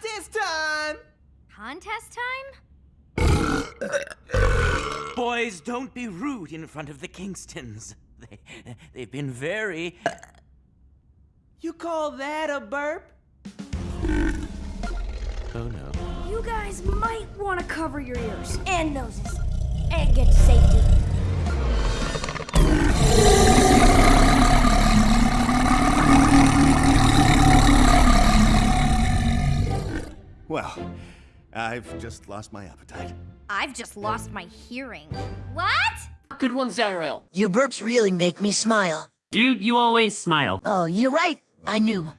contest time? Contest time? Boys, don't be rude in front of the Kingstons. They, they've been very. You call that a burp? Oh no. You guys might want to cover your ears and noses and get to safety. Well, I've just lost my appetite. I've just lost my hearing. What? Good one, Zariel. Your burps really make me smile. Dude, you always smile. Oh, you're right. I knew.